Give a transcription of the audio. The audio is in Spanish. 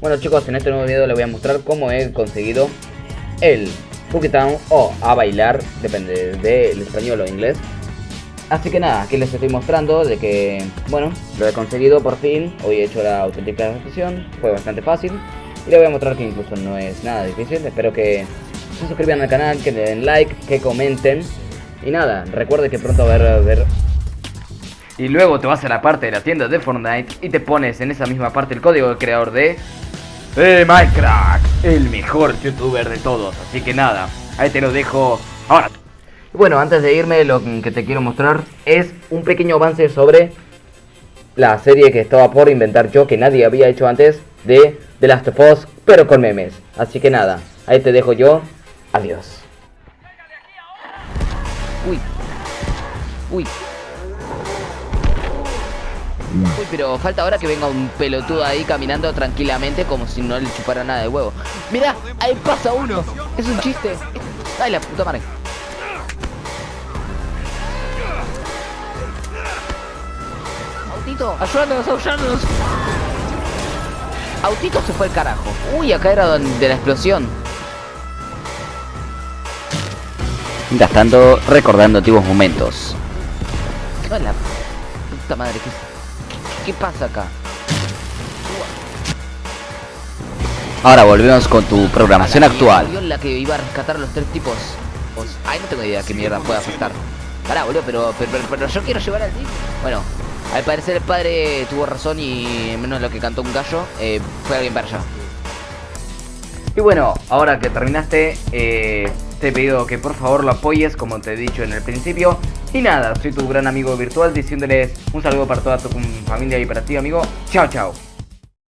Bueno chicos, en este nuevo video les voy a mostrar cómo he conseguido el Town o a bailar, depende del español o inglés. Así que nada, aquí les estoy mostrando de que, bueno, lo he conseguido por fin. Hoy he hecho la auténtica sesión, fue bastante fácil. Y les voy a mostrar que incluso no es nada difícil. Espero que se suscriban al canal, que le den like, que comenten. Y nada, recuerde que pronto va a haber y luego te vas a la parte de la tienda de Fortnite y te pones en esa misma parte el código del creador de eh, Minecraft, el mejor youtuber de todos. Así que nada, ahí te lo dejo ahora. Bueno, antes de irme, lo que te quiero mostrar es un pequeño avance sobre la serie que estaba por inventar yo, que nadie había hecho antes, de The Last of Us, pero con memes. Así que nada, ahí te dejo yo. Adiós. Uy. Uy. Uy, pero falta ahora que venga un pelotudo ahí caminando tranquilamente como si no le chupara nada de huevo. Mira, ahí pasa uno. Es un chiste. Ay, la puta madre. Autito, ayúdanos, ayúdanos. Autito se fue el carajo. Uy, acá era donde la explosión. Gastando, recordando antiguos momentos. Puta madre, ¿qué ¿Qué pasa acá? Ahora volvemos con tu programación actual. la que iba a rescatar a los tres tipos. Ay, no tengo idea qué mierda puede afectar. Pará, boludo, pero, pero, yo quiero llevar al tipo. Bueno, al parecer el padre tuvo razón y menos lo que cantó un gallo, eh, fue alguien para allá. Y bueno, ahora que terminaste, eh, te he pedido que por favor lo apoyes como te he dicho en el principio. Y nada, soy tu gran amigo virtual diciéndoles un saludo para toda tu familia y para ti amigo. Chao, chao.